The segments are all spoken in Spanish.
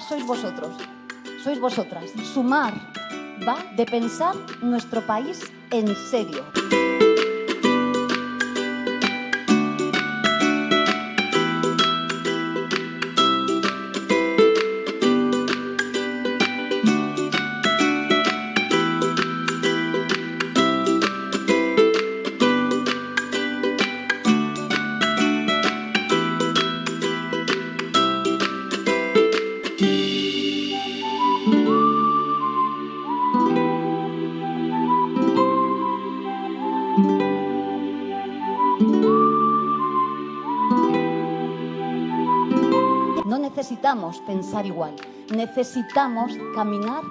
sois vosotros, sois vosotras. Sumar va de pensar nuestro país en serio. No necesitamos pensar igual, necesitamos caminar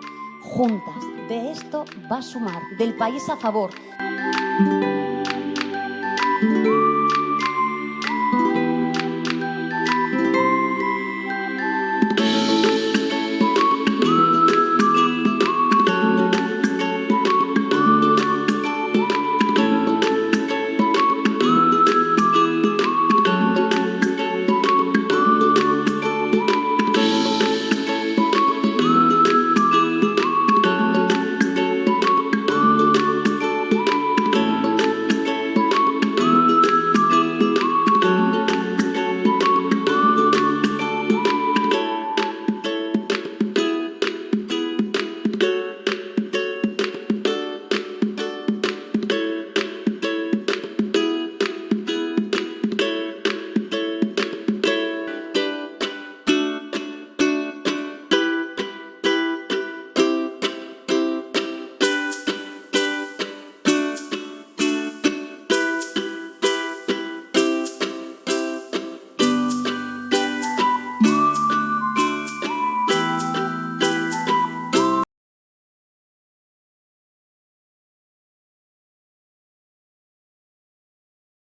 juntas. De esto va a sumar, del país a favor.